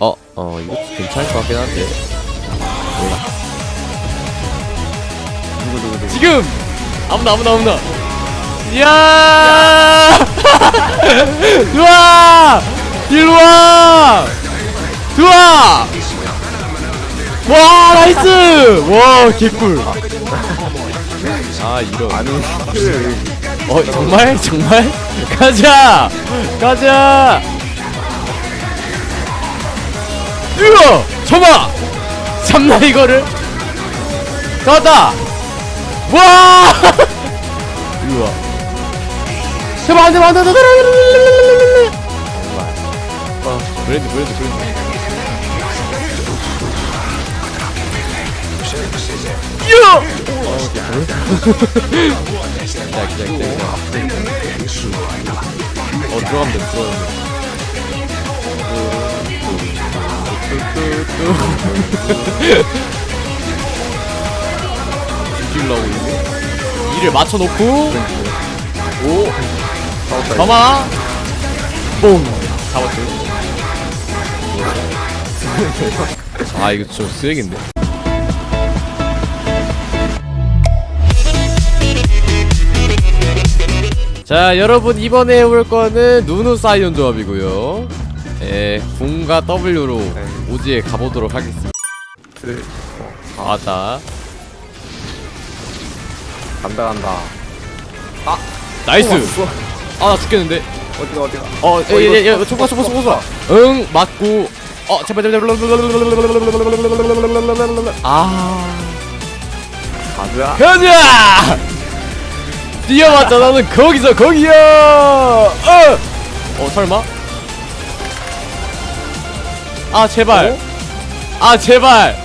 어, 어, 이거 괜찮을 것 같긴 한데. 누구 누구 누구 지금! 아무나, 아무나, 아무나. 이야! 좋아! 일로 와! 좋아! 와, nice! 와, 개꿀. 아, 이런. 아니 그 어, 정말? 정말? 가자! 가자! 으어! 쳐봐! 참나, 이거를? 잡았다! 와! 우와. 제발 안 돼, 안 돼, 안 돼, 안 돼, 안 돼, 안 돼, 안 돼. 어, 브랜드, 브랜드, 브랜드. 야! 어, 기다, 기다, 기다. 어, 들어가면 돼, 들어가면 돼. 뒤질라고 이게? 이를 맞춰놓고. 오. 가마 뽕. 잡았죠. 아 이거 좀 쓰레기인데. 자 여러분 이번에 해볼 거는 누누 사이온 조합이고요 예, 궁과 W로 오지에 가보도록 하겠습니다 그, 아, 왔다 간다 간다 나이스 왔어. 아나 죽겠는데 어디가 어디가 어, 예, 예, 예, 총과 총과 총과 응, 맞고, 어, 제발, 제발, 제발, 아, 가자 가자! 뛰어봤자 나는 거기서 거기야! 어! 어, 설마? 아, 제발! 아, 제발!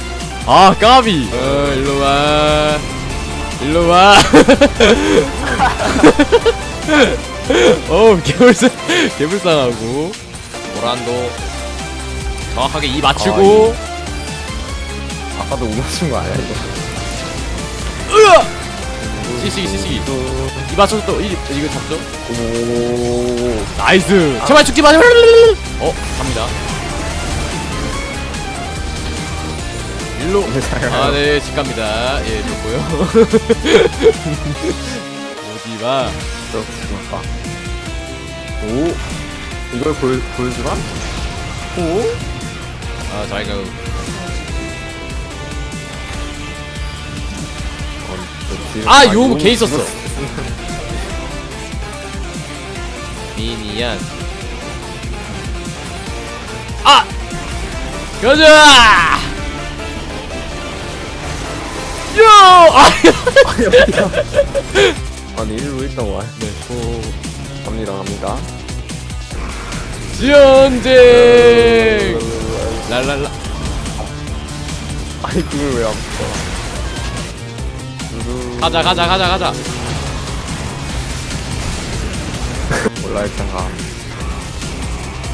아, 까비! 어, 일로 와. 일로 와. 어우, 개불쌍, 개불쌍하고. 모란도. 정확하게 이 맞추고. 아까도 못 맞춘 거 아니야 이거 으아! 시시기, 시시기. 이 맞춰서 또, 이, 이거 잡죠? 오 나이스! 제발 죽지 마! 어, 갑니다. 일로. 아, 네, 집 갑니다. 예, 좋고요. 저 죽었다 오 이걸 보여 보여주나 오 아, 잘 가고. 아, 용 개 있었어. 미니언. 아! 가자! 요! 아! 아니 일로 일단 와 네. 오 갑니다 갑니다 전쟁! 랄랄라. 아니 그걸 왜안 붙어 가자, 가자, 가자, 가자. 몰라 일단 가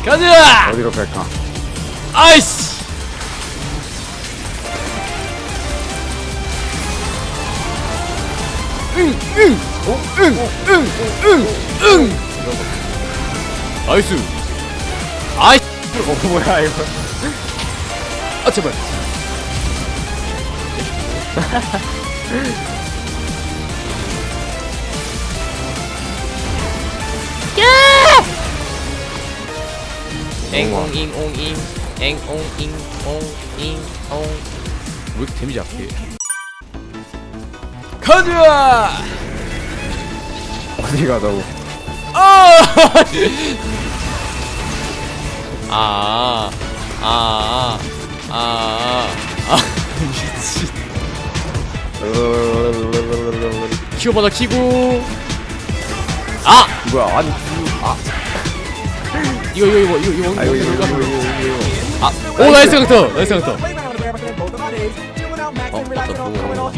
가자! 어디로 갈까 아이씨! 응, 응, 어, 응, 응, 응, 응. 나이스. 아이, 어 뭐야 이거 아 제발. 앵옹잉 옹잉 앵옹잉 옹잉 옹 왜 이렇게 데미지 약해 가자 어디 가자고 아! 아, 아, 아, 아, 아, 미친. 키워봐라 키고. 아, 뭐야 아니 아 이거 이거 이거 이거 이거 아 이거 이거 이거 이거 이거. 이거 이거 아, 오 나이스 강터, 나이스 강터. 어, 맞다, 또.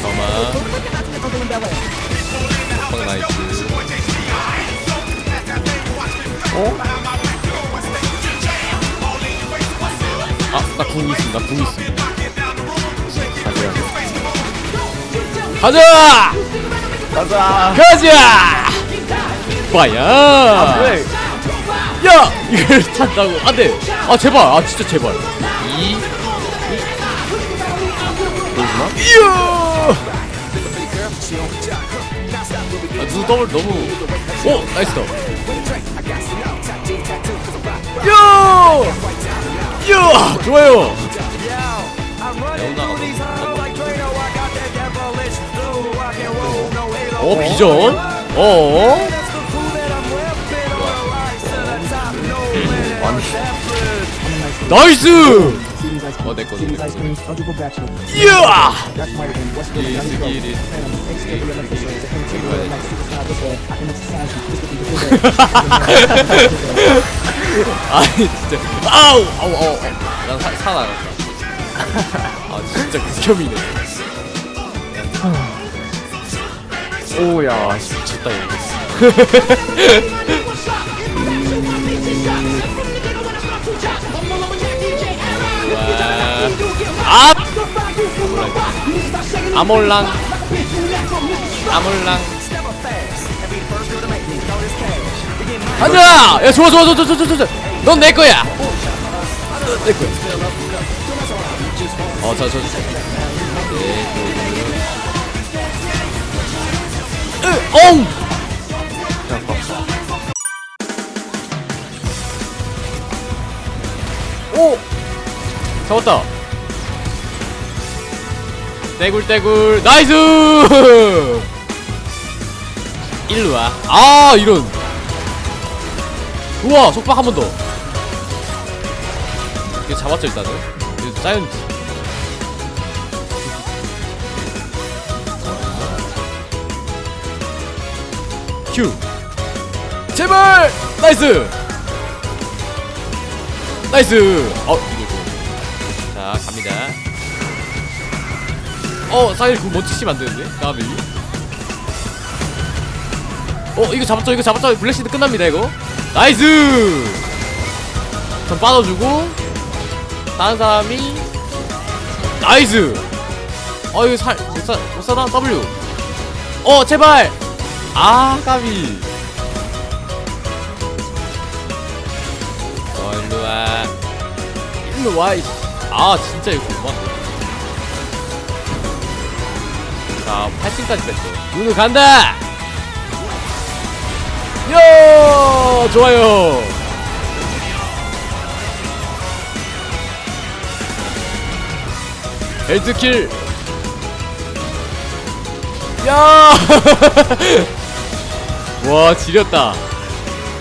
잠깐만. 방 나이스. 어? 아, 나궁 있음, 나궁 있음. 가자 가자, 가자 가자. 오빠야 아, 왜? 야! 이걸 탄다고. 안돼 아 제발. 아 진짜 제발. 이. 보여주나? 이야! 아, 누 더블 너무. 오 나이스 더 야! 야! 좋아요. 어 비전? 어 나이스! 어 내꺼 이야! 아니 진짜. 아우 아우 아우 난 사, 살아났다 아 진짜 극혐이네. 오야. 미쳤다 이거 아! 아몰랑. 아몰랑. 가자! 야 좋아! 좋아 좋아 좋아 좋아 좋아. 넌 내 거야. 내 거야. 어저저 저, 으, 잡았다. 떼굴떼굴 나이스! 일루와 아 이런. 우와 속박 한 번 더. 이거 잡았죠 일단은? 이거 사이언트 큐. 제발! 나이스! 나이스! 어 갑니다. 어 사일 그거 멋지시면 안되는데? 다음에 어 이거 잡았죠 이거 잡았죠? 블랙시드 끝납니다 이거. 나이스! 전 빠져주고 다른 사람이 나이스! 어 이거 살 못사 못사나? W. 어 제발! 아 까비. 어 일로와. 일로와. 아 진짜 이거 못 봤네. 자 8층까지 뺐어 눈을 간다! 요! 좋아요! 헬스킬! 야! 와 지렸다.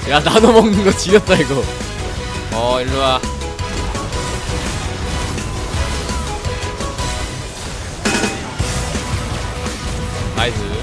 야 나눠 먹는 거 지렸다 이거. 어 일로와 sizes.